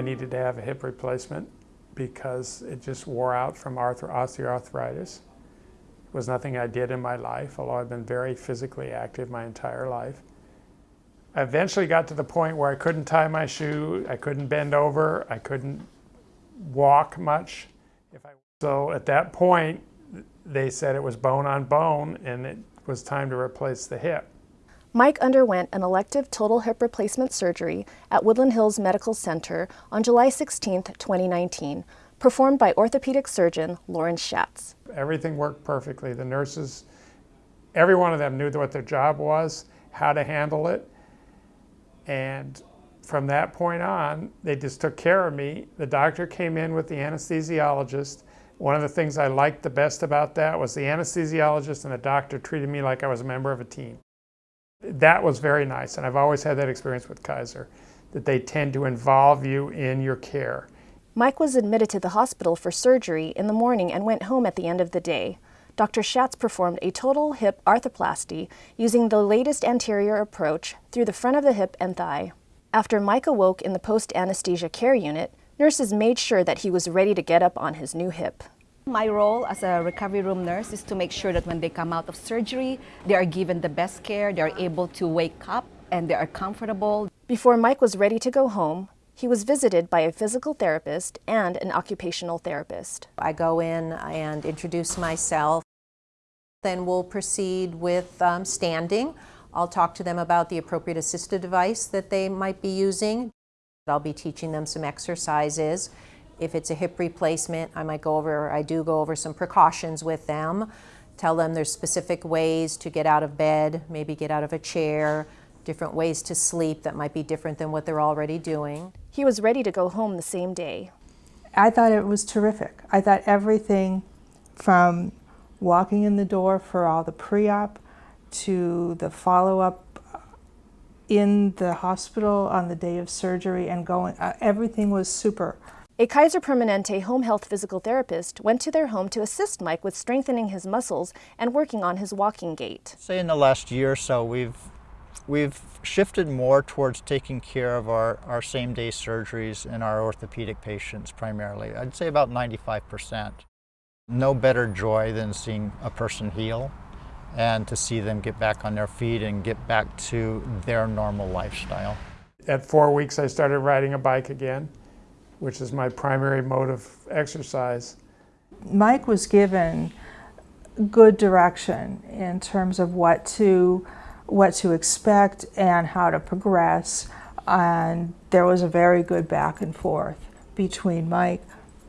needed to have a hip replacement because it just wore out from osteoarthritis. It was nothing I did in my life, although I've been very physically active my entire life. I eventually got to the point where I couldn't tie my shoe, I couldn't bend over, I couldn't walk much. I, so at that point, they said it was bone on bone and it was time to replace the hip. Mike underwent an elective total hip replacement surgery at Woodland Hills Medical Center on July 16, 2019, performed by orthopedic surgeon Lawrence Schatz. Everything worked perfectly. The nurses, every one of them knew what their job was, how to handle it, and from that point on, they just took care of me. The doctor came in with the anesthesiologist. One of the things I liked the best about that was the anesthesiologist and the doctor treated me like I was a member of a team. That was very nice, and I've always had that experience with Kaiser, that they tend to involve you in your care. Mike was admitted to the hospital for surgery in the morning and went home at the end of the day. Dr. Schatz performed a total hip arthroplasty using the latest anterior approach through the front of the hip and thigh. After Mike awoke in the post-anesthesia care unit, nurses made sure that he was ready to get up on his new hip. My role as a recovery room nurse is to make sure that when they come out of surgery, they are given the best care, they are able to wake up, and they are comfortable. Before Mike was ready to go home, he was visited by a physical therapist and an occupational therapist. I go in and introduce myself. Then we'll proceed with um, standing. I'll talk to them about the appropriate assistive device that they might be using. I'll be teaching them some exercises. If it's a hip replacement, I might go over, I do go over some precautions with them, tell them there's specific ways to get out of bed, maybe get out of a chair, different ways to sleep that might be different than what they're already doing. He was ready to go home the same day. I thought it was terrific. I thought everything from walking in the door for all the pre-op to the follow-up in the hospital on the day of surgery and going, uh, everything was super. A Kaiser Permanente home health physical therapist went to their home to assist Mike with strengthening his muscles and working on his walking gait. Say in the last year or so, we've, we've shifted more towards taking care of our, our same-day surgeries and our orthopedic patients primarily. I'd say about 95%. No better joy than seeing a person heal and to see them get back on their feet and get back to their normal lifestyle. At four weeks, I started riding a bike again which is my primary mode of exercise. Mike was given good direction in terms of what to what to expect and how to progress and there was a very good back and forth between Mike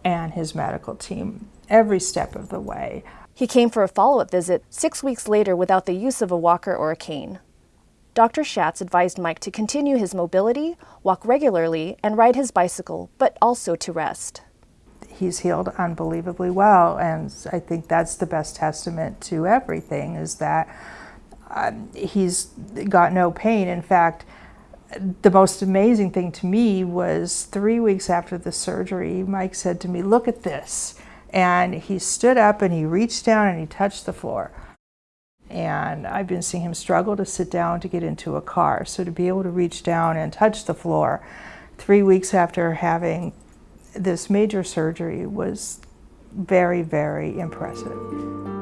and his medical team every step of the way. He came for a follow-up visit six weeks later without the use of a walker or a cane. Dr. Schatz advised Mike to continue his mobility, walk regularly, and ride his bicycle, but also to rest. He's healed unbelievably well, and I think that's the best testament to everything, is that um, he's got no pain. In fact, the most amazing thing to me was three weeks after the surgery, Mike said to me, look at this. And he stood up and he reached down and he touched the floor and I've been seeing him struggle to sit down to get into a car. So to be able to reach down and touch the floor three weeks after having this major surgery was very, very impressive.